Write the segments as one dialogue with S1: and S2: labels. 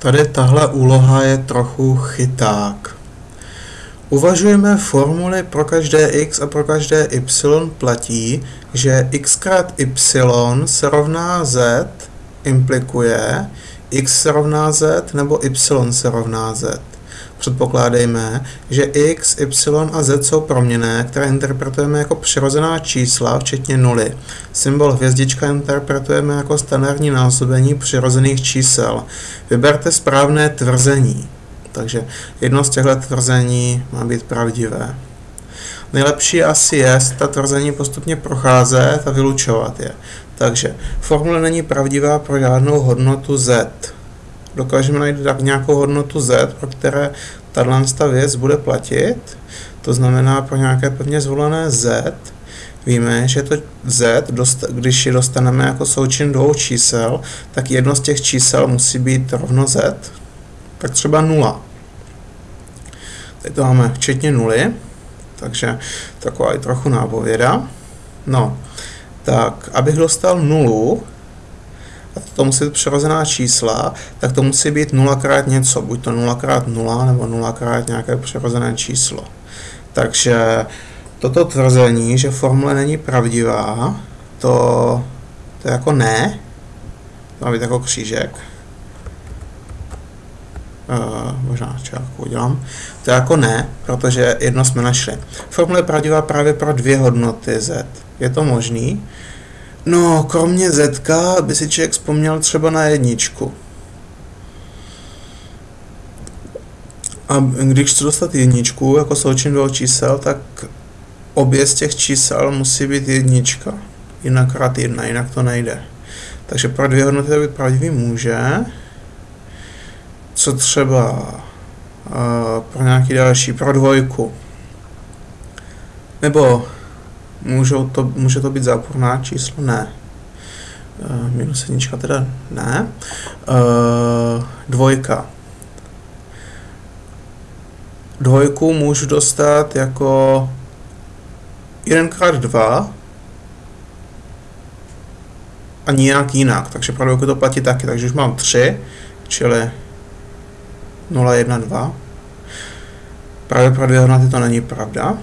S1: Tady tahle úloha je trochu chyták. Uvažujeme formuli pro každé x a pro každé y platí, že x krát y se rovná z implikuje x se rovná z nebo y se rovná z. Předpokládejme, že x, y a z jsou proměné, které interpretujeme jako přirozená čísla, včetně nuly. Symbol hvězdička interpretujeme jako standardní násobení přirozených čísel. Vyberte správné tvrzení. Takže jedno z těchto tvrzení má být pravdivé. Nejlepší asi je ta tvrzení postupně procházet a vylučovat je. Takže formule není pravdivá pro žádnou hodnotu z dokážeme najít nějakou hodnotu z, pro které tato věc bude platit, to znamená pro nějaké pevně zvolené z, víme, že to z, když ji dostaneme jako součin dvou čísel, tak jedno z těch čísel musí být rovno z, tak třeba 0. Teď to máme včetně nuly, takže taková i trochu nápověda. No, tak abych dostal nulu, to musí být přirozená čísla, tak to musí být 0 krát něco, buď to 0 krát 0 nebo 0 krát nějaké přirozené číslo. Takže toto tvrzení, že formule není pravdivá, to, to je jako ne, to má být jako křížek, Uh, možná čárku udělám. To je jako ne, protože jedno jsme našli. Formule je pravdivá právě pro dvě hodnoty z. Je to možný? No, kromě Z by si člověk vzpomněl třeba na jedničku. A když chci dostat jedničku jako součin dvou čísel, tak obě z těch čísel musí být jednička. Jinak krát jedna, jinak to nejde. Takže pro dvě hodnoty to být pravdivý může. Co třeba uh, pro nějaký další, pro dvojku. Nebo Můžou to, může to být záporná číslo? Ne. Uh, minus jednička teda ne. Uh, dvojka. Dvojku můžu dostat jako 1x2 a nijak jinak, takže pro dvojku to platí taky, takže už mám 3, čili 0, 1, 2. Právě pro dvě hodnoty to není pravda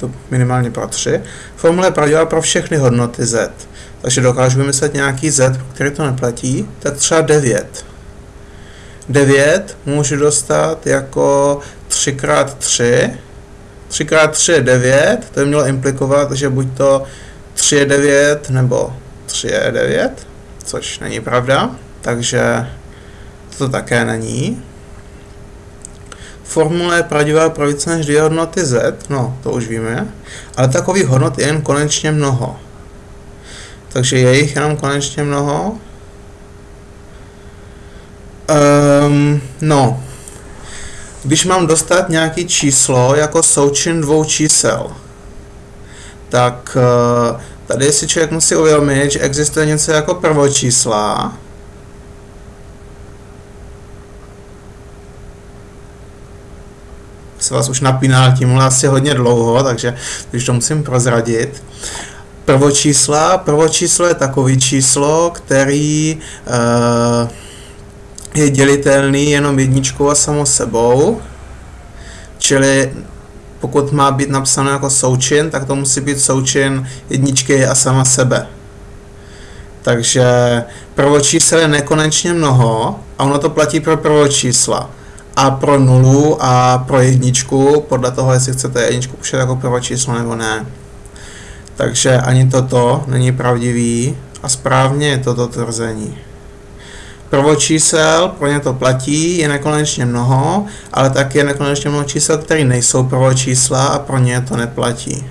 S1: to minimálně pro 3. Formule je pravdivá pro všechny hodnoty z. Takže dokážu vymyslet nějaký z, který to neplatí, tak třeba 9. 9 můžu dostat jako 3x3. 3x3 je 9, to by mělo implikovat, že buď to 3 je 9 nebo 3 je 9, což není pravda, takže to také není. Formule pravdivá pro více než dvě hodnoty z, no to už víme, ale takových hodnot je jen konečně mnoho. Takže je jich jenom konečně mnoho. Um, no, když mám dostat nějaký číslo jako součin dvou čísel, tak uh, tady si člověk musí uvědomit, že existuje něco jako prvočísla, se vás už napínal tímhle asi hodně dlouho, takže když to musím prozradit. Prvočísla. Prvočíslo je takový číslo, který uh, je dělitelný jenom jedničkou a samo sebou. Čili pokud má být napsáno jako součin, tak to musí být součin jedničky a sama sebe. Takže prvočísel je nekonečně mnoho a ono to platí pro prvočísla a pro nulu a pro jedničku, podle toho, jestli chcete jedničku pouštět jako prvé číslo nebo ne. Takže ani toto není pravdivý a správně je toto tvrzení. Prvočísel, pro ně to platí, je nekonečně mnoho, ale taky je nekonečně mnoho čísel, které nejsou prvočísla a pro ně to neplatí.